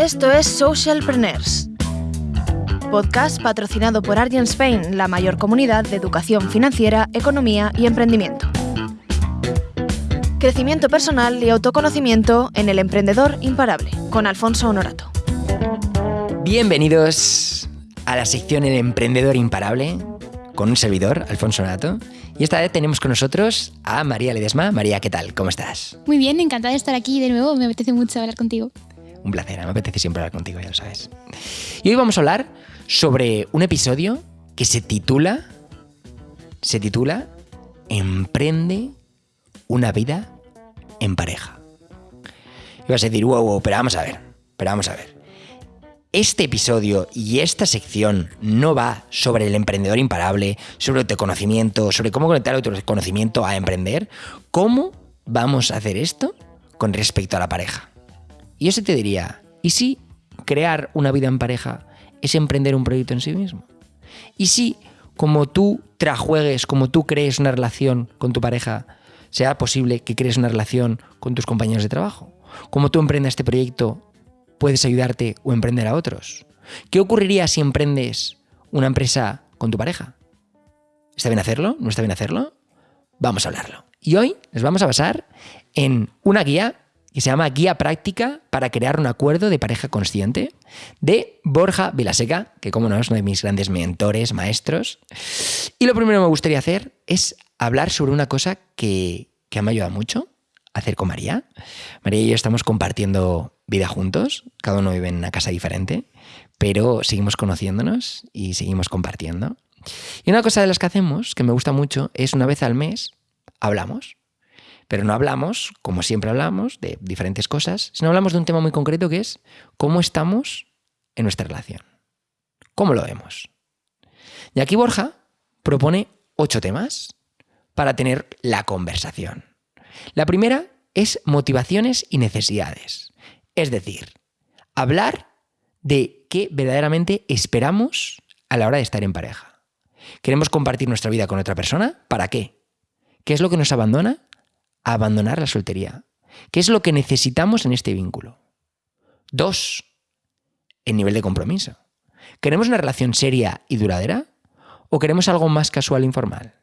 Esto es Socialpreneurs, podcast patrocinado por Argent Spain, la mayor comunidad de educación financiera, economía y emprendimiento. Crecimiento personal y autoconocimiento en el emprendedor imparable, con Alfonso Honorato. Bienvenidos a la sección El emprendedor imparable, con un servidor, Alfonso Honorato. Y esta vez tenemos con nosotros a María Ledesma. María, ¿qué tal? ¿Cómo estás? Muy bien, encantada de estar aquí de nuevo. Me apetece mucho hablar contigo. Un placer, me apetece siempre hablar contigo, ya lo sabes. Y hoy vamos a hablar sobre un episodio que se titula. Se titula Emprende una vida en pareja. Y vas a decir, wow, wow, pero vamos a ver, pero vamos a ver. Este episodio y esta sección no va sobre el emprendedor imparable, sobre el conocimiento, sobre cómo conectar el conocimiento a emprender. ¿Cómo vamos a hacer esto con respecto a la pareja? Y yo se te diría, ¿y si crear una vida en pareja es emprender un proyecto en sí mismo? ¿Y si como tú trajuegues, como tú crees una relación con tu pareja, sea posible que crees una relación con tus compañeros de trabajo? Como tú emprendas este proyecto, puedes ayudarte o emprender a otros. ¿Qué ocurriría si emprendes una empresa con tu pareja? ¿Está bien hacerlo? ¿No está bien hacerlo? Vamos a hablarlo. Y hoy nos vamos a basar en una guía que se llama Guía Práctica para crear un acuerdo de pareja consciente de Borja Vilaseca, que como no es uno de mis grandes mentores, maestros. Y lo primero que me gustaría hacer es hablar sobre una cosa que, que me ha ayudado mucho a hacer con María. María y yo estamos compartiendo vida juntos, cada uno vive en una casa diferente, pero seguimos conociéndonos y seguimos compartiendo. Y una cosa de las que hacemos, que me gusta mucho, es una vez al mes hablamos. Pero no hablamos, como siempre hablamos, de diferentes cosas, sino hablamos de un tema muy concreto que es cómo estamos en nuestra relación. ¿Cómo lo vemos? Y aquí Borja propone ocho temas para tener la conversación. La primera es motivaciones y necesidades. Es decir, hablar de qué verdaderamente esperamos a la hora de estar en pareja. ¿Queremos compartir nuestra vida con otra persona? ¿Para qué? ¿Qué es lo que nos abandona? Abandonar la soltería. ¿Qué es lo que necesitamos en este vínculo? Dos, el nivel de compromiso. ¿Queremos una relación seria y duradera? ¿O queremos algo más casual e informal?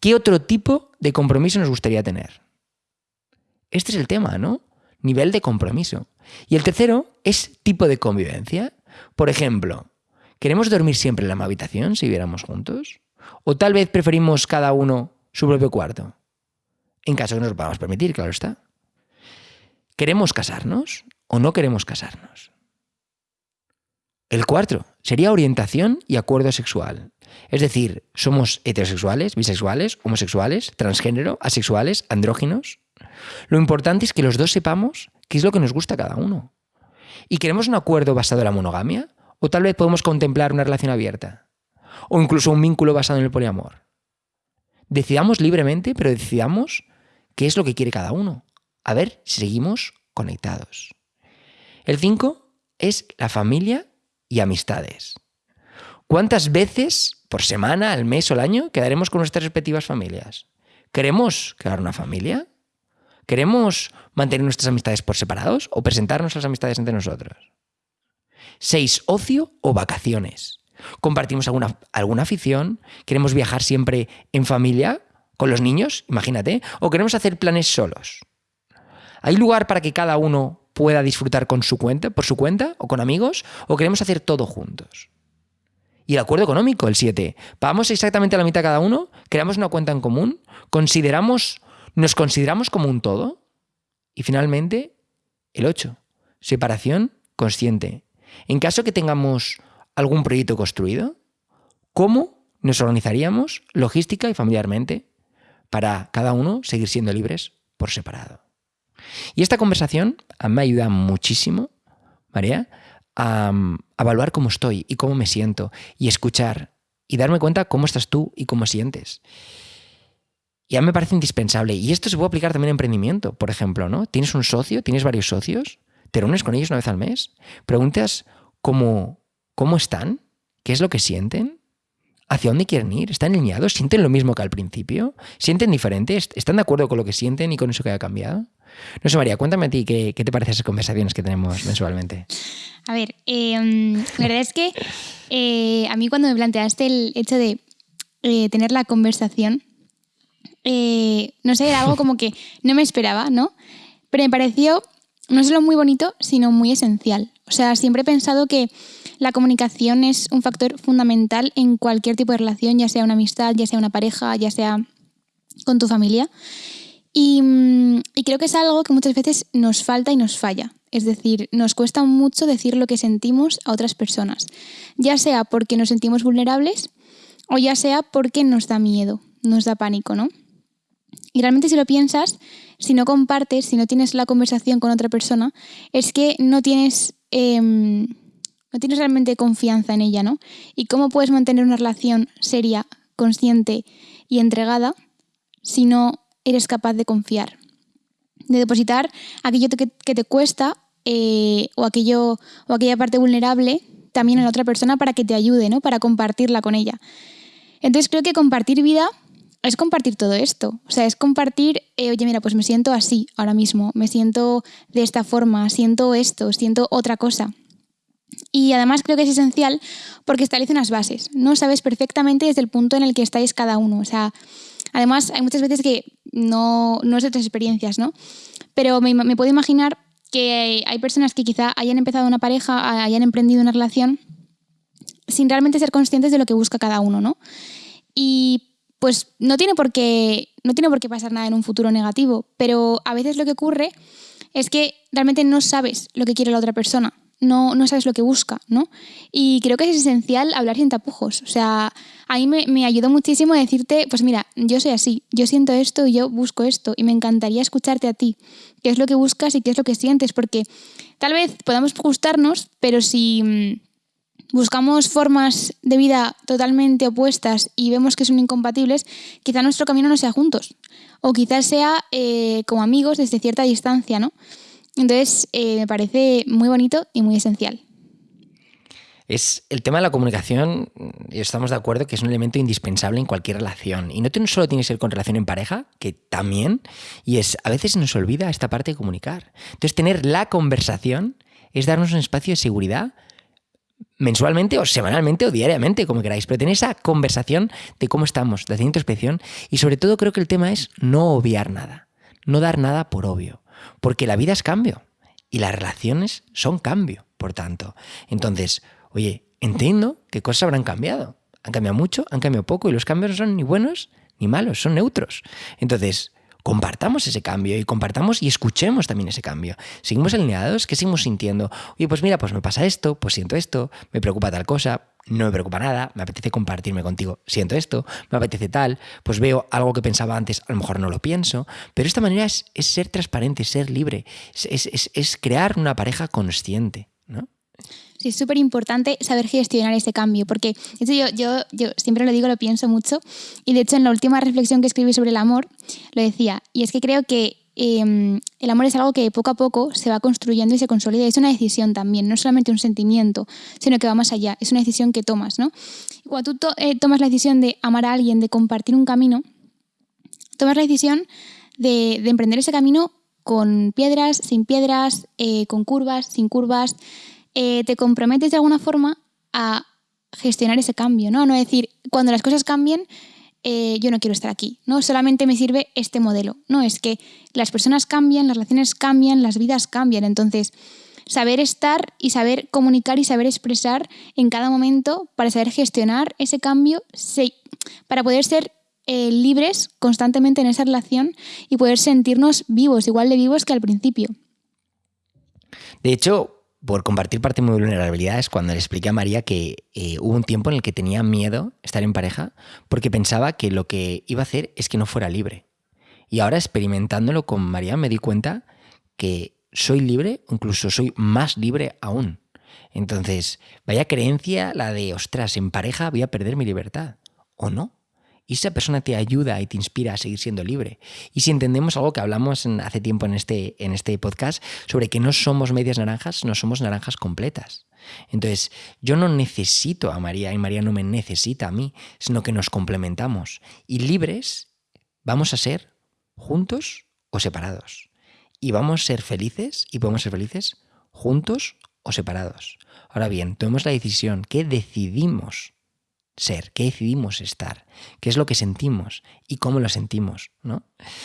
¿Qué otro tipo de compromiso nos gustaría tener? Este es el tema, ¿no? Nivel de compromiso. Y el tercero es tipo de convivencia. Por ejemplo, ¿queremos dormir siempre en la misma habitación si viviéramos juntos? ¿O tal vez preferimos cada uno su propio cuarto? En caso que nos lo podamos permitir, claro está. ¿Queremos casarnos o no queremos casarnos? El cuarto sería orientación y acuerdo sexual. Es decir, somos heterosexuales, bisexuales, homosexuales, transgénero, asexuales, andróginos. Lo importante es que los dos sepamos qué es lo que nos gusta a cada uno. ¿Y queremos un acuerdo basado en la monogamia? ¿O tal vez podemos contemplar una relación abierta? ¿O incluso un vínculo basado en el poliamor? Decidamos libremente, pero decidamos qué es lo que quiere cada uno. A ver si seguimos conectados. El 5 es la familia y amistades. ¿Cuántas veces por semana, al mes o al año quedaremos con nuestras respectivas familias? ¿Queremos crear una familia? ¿Queremos mantener nuestras amistades por separados o presentarnos las amistades entre nosotros? 6. Ocio o vacaciones. ¿Compartimos alguna, alguna afición? ¿Queremos viajar siempre en familia? ¿Con los niños? Imagínate. ¿O queremos hacer planes solos? ¿Hay lugar para que cada uno pueda disfrutar con su cuenta, por su cuenta o con amigos? ¿O queremos hacer todo juntos? Y el acuerdo económico, el 7. ¿Pagamos exactamente la mitad cada uno? ¿Creamos una cuenta en común? ¿Consideramos, ¿Nos consideramos como un todo? Y finalmente, el 8. Separación consciente. En caso que tengamos algún proyecto construido, ¿cómo nos organizaríamos logística y familiarmente para cada uno seguir siendo libres por separado. Y esta conversación me ayuda muchísimo, María, a, evaluar cómo estoy y cómo me siento y escuchar y darme cuenta cómo estás tú y cómo sientes. Y a mí me parece indispensable. Y esto se puede aplicar también en emprendimiento, por ejemplo, ¿no? Tienes un socio, tienes varios socios, te reúnes con ellos una vez al mes, preguntas cómo, cómo están, qué es lo que sienten, hacia dónde quieren ir, están alineados, sienten lo mismo que al principio, sienten diferente, están de acuerdo con lo que sienten y con eso que ha cambiado. No sé, María, cuéntame a ti qué, te parecen esas conversaciones que tenemos mensualmente. A ver, em, la verdad es que eh, a mí cuando me planteaste el hecho de eh, tener la conversación, eh, no sé, era algo como que no me esperaba, ¿no? Pero me pareció no solo muy bonito, sino muy esencial. O sea, siempre he pensado que la comunicación es un factor fundamental en cualquier tipo de relación, ya sea una amistad, ya sea una pareja, ya sea con tu familia. Y, mm, y, creo que es algo que muchas veces nos falta y nos falla. Es decir, nos cuesta mucho decir lo que sentimos a otras personas, ya sea porque nos sentimos vulnerables o ya sea porque nos da miedo, nos da pánico, ¿no? Y realmente si lo piensas, si no compartes, si no tienes la conversación con otra persona, es que no tienes, em, no tienes realmente confianza en ella, ¿no? ¿Y cómo puedes mantener una relación seria, consciente y entregada si no eres capaz de confiar? De depositar aquello que, te cuesta eh, o, aquello, o aquella parte vulnerable también en la otra persona para que te ayude, ¿no? Para compartirla con ella. Entonces creo que compartir vida es compartir todo esto. O sea, es compartir, eh, oye, mira, pues me siento así ahora mismo, me siento de esta forma, siento esto, siento otra cosa. Y además creo que es esencial porque establece unas bases, ¿no? Sabes perfectamente desde el punto en el que estáis cada uno. O sea, además hay muchas veces que no, no es de otras experiencias, ¿no? Pero me, me puedo imaginar que hay personas que quizá hayan empezado una pareja, hayan emprendido una relación sin realmente ser conscientes de lo que busca cada uno, ¿no? Y pues no tiene por qué, no tiene por qué pasar nada en un futuro negativo, pero a veces lo que ocurre es que realmente no sabes lo que quiere la otra persona, no, no sabes lo que busca, ¿no? Y creo que es esencial hablar sin tapujos. O sea, a mí me, me ayudó muchísimo decirte, pues mira, yo soy así, yo siento esto y yo busco esto, y me encantaría escucharte a ti, qué es lo que buscas y qué es lo que sientes, porque tal vez podamos gustarnos, pero si mm, buscamos formas de vida totalmente opuestas y vemos que son incompatibles, quizá nuestro camino no sea juntos. O quizás sea eh, como amigos desde cierta distancia, ¿no? Entonces, eh, me parece muy bonito y muy esencial. Es el tema de la comunicación, y estamos de acuerdo que es un elemento indispensable en cualquier relación. Y no solo tiene que ser con relación en pareja, que también, y es a veces nos olvida esta parte de comunicar. Entonces, tener la conversación es darnos un espacio de seguridad mensualmente o semanalmente o diariamente, como queráis, pero tener esa conversación de cómo estamos, de hacer introspección y sobre todo creo que el tema es no obviar nada, no dar nada por obvio, porque la vida es cambio y las relaciones son cambio, por tanto. Entonces, oye, entiendo que cosas habrán cambiado, han cambiado mucho, han cambiado poco y los cambios no son ni buenos ni malos, son neutros. Entonces, compartamos ese cambio y compartamos y escuchemos también ese cambio. Seguimos alineados, ¿qué seguimos sintiendo? Oye, pues mira, pues me pasa esto, pues siento esto, me preocupa tal cosa, no me preocupa nada, me apetece compartirme contigo, siento esto, me apetece tal, pues veo algo que pensaba antes, a lo mejor no lo pienso, pero esta manera es, ser transparente, ser libre, es, crear una pareja consciente, ¿no? Sí, es súper importante saber gestionar ese cambio, porque yo, yo, yo siempre lo digo, lo pienso mucho, y de hecho en la última reflexión que escribí sobre el amor, lo decía, y es que creo que em, el amor es algo que poco a poco se va construyendo y se consolida. Es una decisión también, no solamente un sentimiento, sino que va más allá. Es una decisión que tomas, ¿no? cuando tú eh, tomas la decisión de amar a alguien, de compartir un camino, tomas la decisión de, emprender ese camino con piedras, sin piedras, eh, con curvas, sin curvas, eh, te comprometes de alguna forma a gestionar ese cambio, ¿no? No decir, cuando las cosas cambien, eh, yo no quiero estar aquí, ¿no? Solamente me sirve este modelo. No, es que las personas cambian, las relaciones cambian, las vidas cambian. Entonces, saber estar y saber comunicar y saber expresar en cada momento para saber gestionar ese cambio, para poder ser eh, libres constantemente en esa relación y poder sentirnos vivos, igual de vivos que al principio. De hecho, por compartir parte de mi vulnerabilidad es cuando le expliqué a María que eh, hubo un tiempo en el que tenía miedo estar en pareja porque pensaba que lo que iba a hacer es que no fuera libre. Y ahora experimentándolo con María me di cuenta que soy libre, incluso soy más libre aún. Entonces, vaya creencia la de, ostras, en pareja voy a perder mi libertad. ¿O no? Y esa persona te ayuda y te inspira a seguir siendo libre. Y si entendemos algo que hablamos hace tiempo en este, en este podcast sobre que no somos medias naranjas, no somos naranjas completas. Entonces, yo no necesito a María y María no me necesita a mí, sino que nos complementamos. Y libres vamos a ser juntos o separados. y vamos a ser felices y podemos ser felices juntos o separados. Ahora bien, tomemos la decisión, ¿qué decidimos ser, qué decidimos estar, qué es lo que sentimos y cómo lo sentimos, ¿no?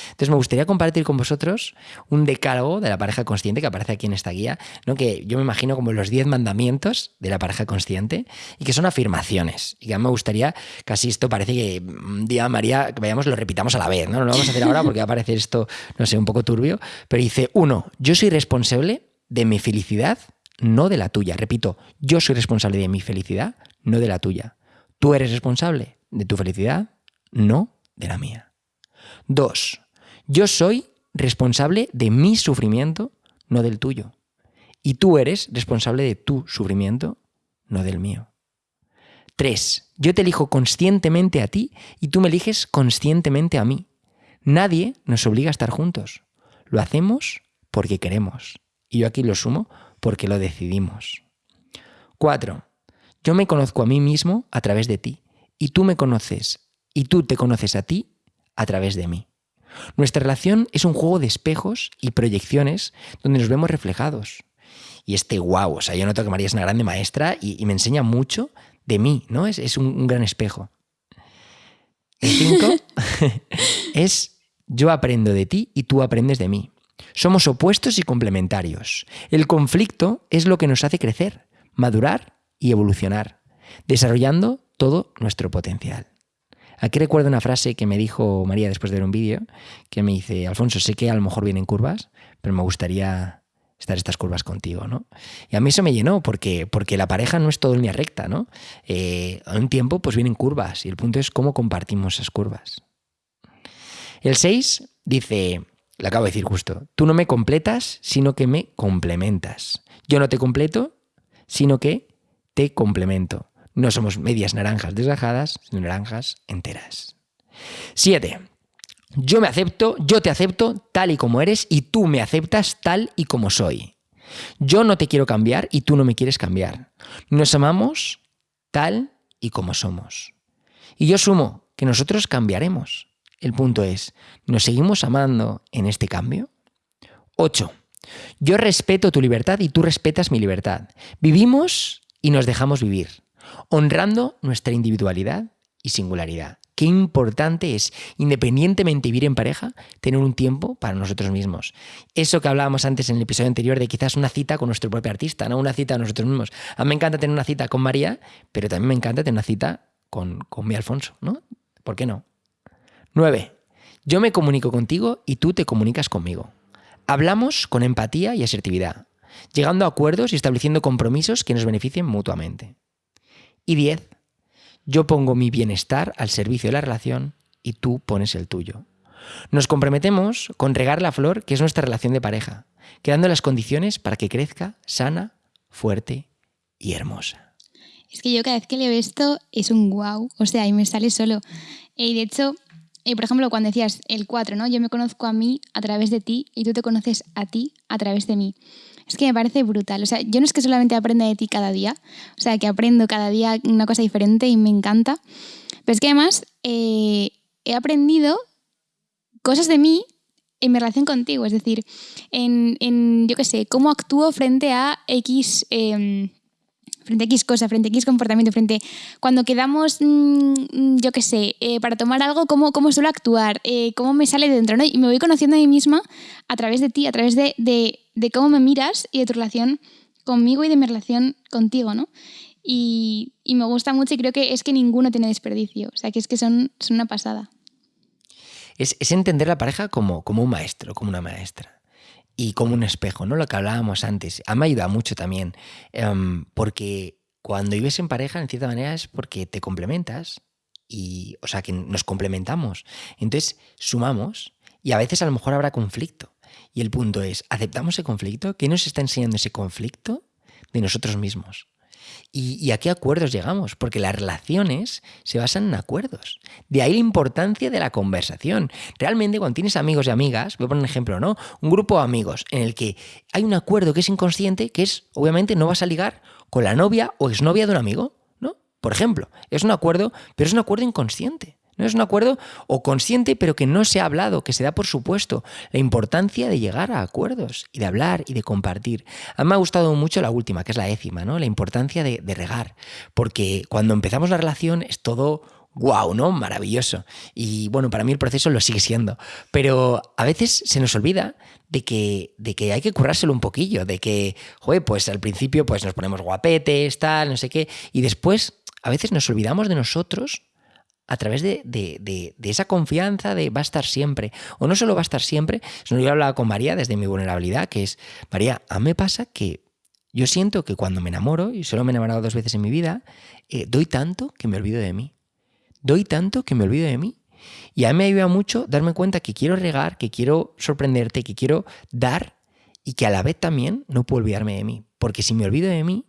Entonces me gustaría compartir con vosotros un decálogo de la pareja consciente que aparece aquí en esta guía, ¿no? que yo me imagino como los 10 mandamientos de la pareja consciente y que son afirmaciones. Y que a mí me gustaría, casi esto parece que un día María, que vayamos, lo repitamos a la vez, ¿no? No lo vamos a hacer ahora porque va a parecer esto, no sé, un poco turbio, pero dice, uno, yo soy responsable de mi felicidad, no de la tuya. Repito, yo soy responsable de mi felicidad, no de la tuya. Tú eres responsable de tu felicidad, no de la mía. Dos, yo soy responsable de mi sufrimiento, no del tuyo. Y tú eres responsable de tu sufrimiento, no del mío. Tres, yo te elijo conscientemente a ti y tú me eliges conscientemente a mí. Nadie nos obliga a estar juntos. Lo hacemos porque queremos. Y yo aquí lo sumo porque lo decidimos. Cuatro, yo me conozco a mí mismo a través de ti y tú me conoces y tú te conoces a ti a través de mí. Nuestra relación es un juego de espejos y proyecciones donde nos vemos reflejados. Y este wow, o sea, yo noto que María es una grande maestra y, me enseña mucho de mí, ¿no? Es, es un, un, gran espejo. El cinco es yo aprendo de ti y tú aprendes de mí. Somos opuestos y complementarios. El conflicto es lo que nos hace crecer, madurar y evolucionar, desarrollando todo nuestro potencial. Aquí recuerdo una frase que me dijo María después de ver un vídeo, que me dice, Alfonso, sé que a lo mejor vienen curvas, pero me gustaría estar estas curvas contigo, ¿no? Y a mí eso me llenó, porque, porque la pareja no es todo en línea recta, ¿no? Eh, a un tiempo pues vienen curvas, y el punto es cómo compartimos esas curvas. El 6 dice, le acabo de decir justo, tú no me completas, sino que me complementas. Yo no te completo, sino que te complemento. No somos medias naranjas desgajadas, sino naranjas enteras. 7. Yo me acepto, yo te acepto tal y como eres y tú me aceptas tal y como soy. Yo no te quiero cambiar y tú no me quieres cambiar. Nos amamos tal y como somos. Y yo sumo que nosotros cambiaremos. El punto es, ¿nos seguimos amando en este cambio? 8. Yo respeto tu libertad y tú respetas mi libertad. Vivimos y nos dejamos vivir, honrando nuestra individualidad y singularidad. Qué importante es, independientemente de vivir en pareja, tener un tiempo para nosotros mismos. Eso que hablábamos antes en el episodio anterior de quizás una cita con nuestro propio artista, no una cita a nosotros mismos. A mí me encanta tener una cita con María, pero también me encanta tener una cita con, con mi Alfonso, ¿no? ¿Por qué no? 9. Yo me comunico contigo y tú te comunicas conmigo. Hablamos con empatía y asertividad llegando a acuerdos y estableciendo compromisos que nos beneficien mutuamente. Y 10. Yo pongo mi bienestar al servicio de la relación y tú pones el tuyo. Nos comprometemos con regar la flor que es nuestra relación de pareja, creando las condiciones para que crezca sana, fuerte y hermosa. Es que yo cada vez que leo esto es un wow, o sea, y me sale solo. Y de hecho, eh, por ejemplo, cuando decías el 4, ¿no? Yo me conozco a mí a través de ti y tú te conoces a ti a través de mí. Es que me parece brutal. O sea, yo no es que solamente aprenda de ti cada día, o sea, que aprendo cada día una cosa diferente y me encanta, pero es que además eh, he aprendido cosas de mí en mi relación contigo, es decir, en, en yo qué sé, cómo actúo frente a X... Em, frente a X cosa, frente a X comportamiento, frente cuando quedamos, mm, yo qué sé, eh, para tomar algo, cómo, cómo suelo actuar, eh, cómo me sale de dentro, ¿no? Y me voy conociendo a mí misma a través de ti, a través de, de, cómo me miras y de tu relación conmigo y de mi relación contigo, ¿no? Y, me gusta mucho y creo que es que ninguno tiene desperdicio, o sea, que es que son, son una pasada. Es, es entender la pareja como, como un maestro, como una maestra y como un espejo, ¿no? Lo que hablábamos antes. A mí me ayuda mucho también, em, porque cuando vives en pareja, en cierta manera, es porque te complementas y, o sea, que nos complementamos. Entonces, sumamos y a veces a lo mejor habrá conflicto. Y el punto es, ¿aceptamos ese conflicto? ¿Qué nos está enseñando ese conflicto de nosotros mismos? ¿Y, a qué acuerdos llegamos? Porque las relaciones se basan en acuerdos. De ahí la importancia de la conversación. Realmente cuando tienes amigos y amigas, voy a poner un ejemplo, ¿no? Un grupo de amigos en el que hay un acuerdo que es inconsciente, que es, obviamente, no vas a ligar con la novia o exnovia de un amigo, ¿no? Por ejemplo, es un acuerdo, pero es un acuerdo inconsciente. No es un acuerdo o consciente, pero que no se ha hablado, que se da por supuesto. La importancia de llegar a acuerdos y de hablar y de compartir. A mí me ha gustado mucho la última, que es la décima, ¿no? La importancia de, regar. Porque cuando empezamos la relación es todo wow, ¿no? Maravilloso. Y bueno, para mí el proceso lo sigue siendo. Pero a veces se nos olvida de que, de que hay que currárselo un poquillo, de que, joder, pues al principio pues nos ponemos guapetes, tal, no sé qué, y después a veces nos olvidamos de nosotros a través de, de, esa confianza de va a estar siempre. O no solo va a estar siempre, sino yo hablaba con María desde mi vulnerabilidad, que es, María, a mí me pasa que yo siento que cuando me enamoro, y solo me he enamorado dos veces en mi vida, eh, doy tanto que me olvido de mí doy tanto que me olvido de mí. Y a mí me ayuda mucho darme cuenta que quiero regar, que quiero sorprenderte, que quiero dar y que a la vez también no puedo olvidarme de mí. Porque si me olvido de mí,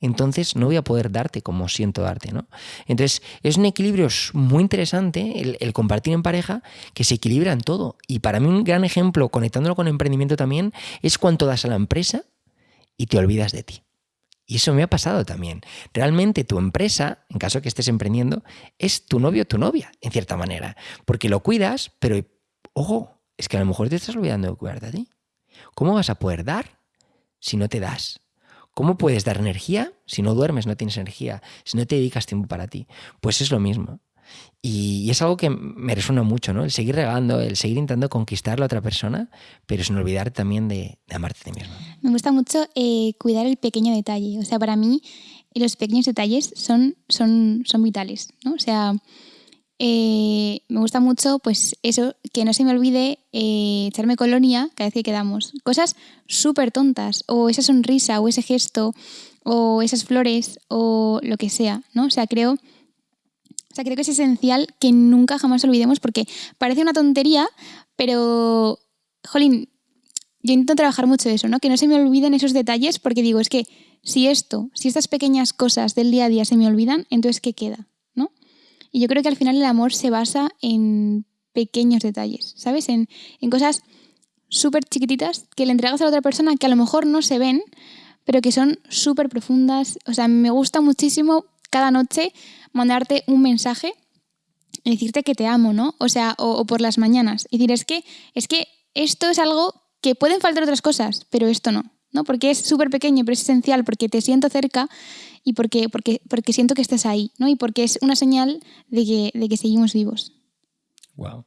entonces no voy a poder darte como siento darte, ¿no? Entonces es un equilibrio muy interesante el, el, compartir en pareja que se equilibra en todo. Y para mí un gran ejemplo, conectándolo con emprendimiento también, es cuánto das a la empresa y te olvidas de ti. Y eso me ha pasado también. Realmente tu empresa, en caso que estés emprendiendo, es tu novio o tu novia, en cierta manera. Porque lo cuidas, pero, ojo, es que a lo mejor te estás olvidando de cuidarte a ti. ¿Cómo vas a poder dar si no te das? ¿Cómo puedes dar energía si no duermes, no tienes energía, si no te dedicas tiempo para ti? Pues es lo mismo. Y, es algo que me resuena mucho, ¿no? El seguir regando, el seguir intentando conquistar a la otra persona, pero sin olvidar también de, amarte a ti mismo. Me gusta mucho eh, cuidar el pequeño detalle. O sea, para mí los pequeños detalles son, son, son vitales, ¿no? O sea, eh, me gusta mucho, pues eso, que no se me olvide eh, echarme colonia cada vez que quedamos. Cosas súper tontas, o esa sonrisa, o ese gesto, o esas flores, o lo que sea, ¿no? O sea, creo sea, creo que es esencial que nunca jamás olvidemos porque parece una tontería, pero, jolín, yo intento trabajar mucho eso, ¿no? Que no se me olviden esos detalles porque digo, es que si esto, si estas pequeñas cosas del día a día se me olvidan, entonces ¿qué queda? Y yo creo que al final el amor se basa en pequeños detalles, ¿sabes? En, en cosas súper chiquititas que le entregas a la otra persona que a lo mejor no se ven, pero que son súper profundas. O sea, me gusta muchísimo cada noche mandarte un mensaje y decirte que te amo, ¿no? O sea, o, por las mañanas. Y decir, es que, es que esto es algo que pueden faltar otras cosas, pero esto no, ¿no? Porque es súper pequeño, pero es esencial, porque te siento cerca y porque, porque, porque siento que estás ahí, ¿no? Y porque es una señal de que, de que seguimos vivos. Wow.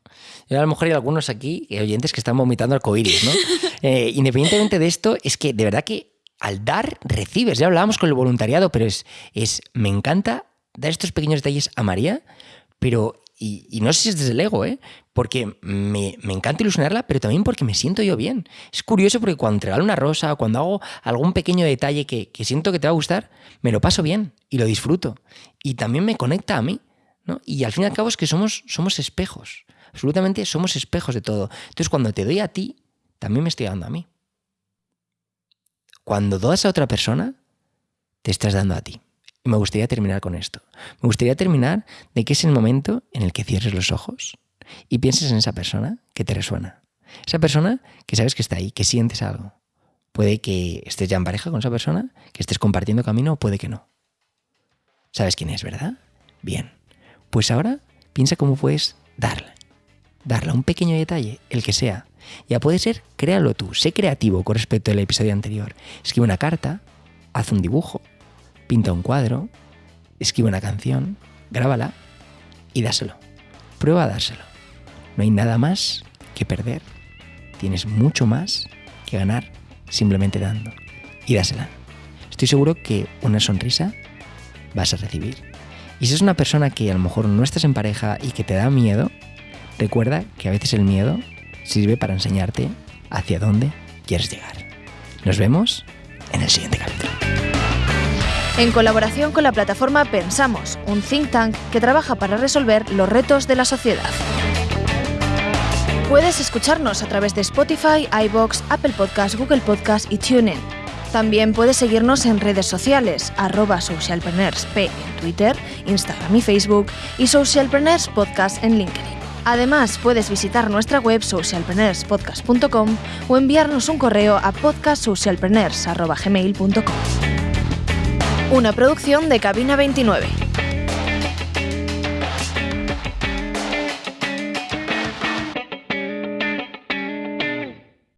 a lo mejor hay algunos aquí, eh, oyentes, que están vomitando arcoíris, ¿no? Eh, independientemente de esto, es que de verdad que al dar, recibes. Ya hablábamos con el voluntariado, pero es, es me encanta dar estos pequeños detalles a María, pero, y, no sé si es desde el ego, ¿eh? porque me, encanta ilusionarla, pero también porque me siento yo bien. Es curioso porque cuando te una rosa cuando hago algún pequeño detalle que, siento que te va a gustar, me lo paso bien y lo disfruto. Y también me conecta a mí. ¿no? Y al fin y al cabo es que somos, somos espejos. Absolutamente somos espejos de todo. Entonces cuando te doy a ti, también me estoy dando a mí. Cuando das a otra persona, te estás dando a ti. Y me gustaría terminar con esto. Me gustaría terminar de que es el momento en el que cierres los ojos y pienses en esa persona que te resuena. Esa persona que sabes que está ahí, que sientes algo. Puede que estés ya en pareja con esa persona, que estés compartiendo camino o puede que no. ¿Sabes quién es, verdad? Bien. Pues ahora piensa cómo puedes darle. Darle un pequeño detalle, el que sea. Ya puede ser, créalo tú, sé creativo con respecto al episodio anterior. Escribe una carta, haz un dibujo, pinta un cuadro, escribe una canción, grábala y dáselo. Prueba a dárselo. No hay nada más que perder. Tienes mucho más que ganar simplemente dando. Y dásela. Estoy seguro que una sonrisa vas a recibir. Y si es una persona que a lo mejor no estás en pareja y que te da miedo, recuerda que a veces el miedo sirve para enseñarte hacia dónde quieres llegar. Nos vemos en el siguiente capítulo en colaboración con la plataforma Pensamos, un think tank que trabaja para resolver los retos de la sociedad. Puedes escucharnos a través de Spotify, iBox, Apple Podcasts, Google Podcasts y TuneIn. También puedes seguirnos en redes sociales, arroba socialpreneursp en Twitter, Instagram y Facebook y Socialpreneurs Podcast en LinkedIn. Además, puedes visitar nuestra web socialpreneurspodcast.com o enviarnos un correo a podcastsocialpreneurs.gmail.com. Una producción de Cabina 29.